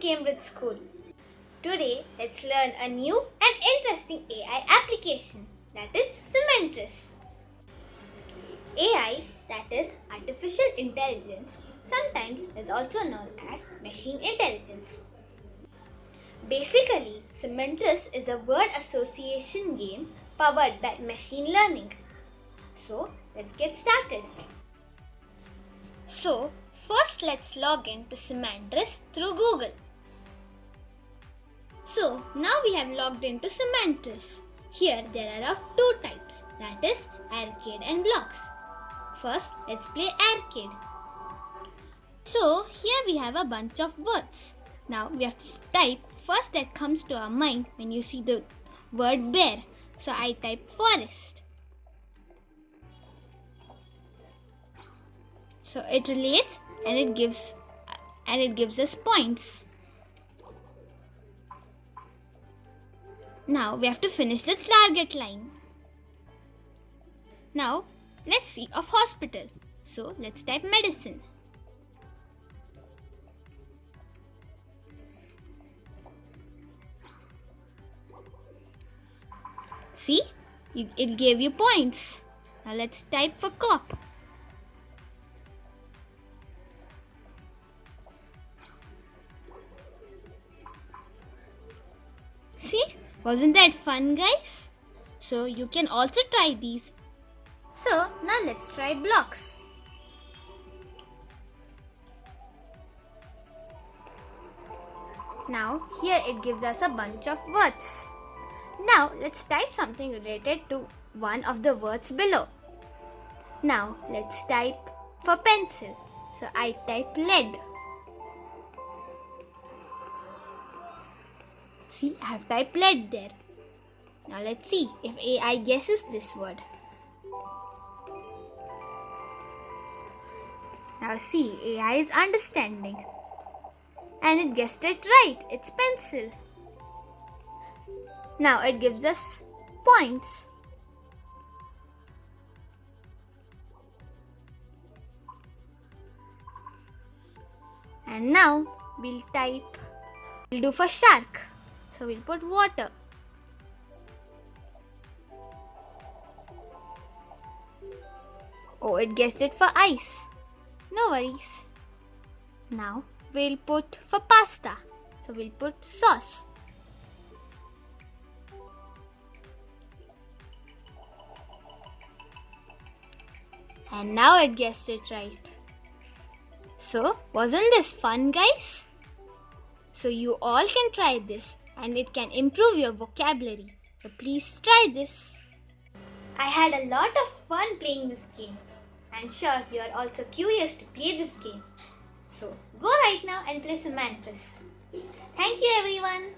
Cambridge School. Today let's learn a new and interesting AI application that is Semantris. AI that is artificial intelligence sometimes is also known as machine intelligence. Basically, Semantris is a word association game powered by machine learning. So let's get started. So first let's log in to Semantris through Google. So now we have logged into Semantris. Here there are of two types that is arcade and blocks. First let's play arcade. So here we have a bunch of words. Now we have to type first that comes to our mind when you see the word bear. So I type forest. So it relates and it gives and it gives us points. Now we have to finish the target line. Now let's see of hospital. So let's type medicine. See, it gave you points. Now let's type for cop. Wasn't that fun guys? So you can also try these. So now let's try blocks. Now here it gives us a bunch of words. Now let's type something related to one of the words below. Now let's type for pencil. So I type lead. See, I have typed lead there. Now let's see if AI guesses this word. Now see, AI is understanding. And it guessed it right. It's pencil. Now it gives us points. And now we'll type, we'll do for shark. So we'll put water. Oh, it guessed it for ice. No worries. Now we'll put for pasta. So we'll put sauce. And now it guessed it right. So, wasn't this fun, guys? So, you all can try this and it can improve your vocabulary. So, please try this. I had a lot of fun playing this game. I'm sure you are also curious to play this game. So, go right now and play Semantris. Thank you, everyone.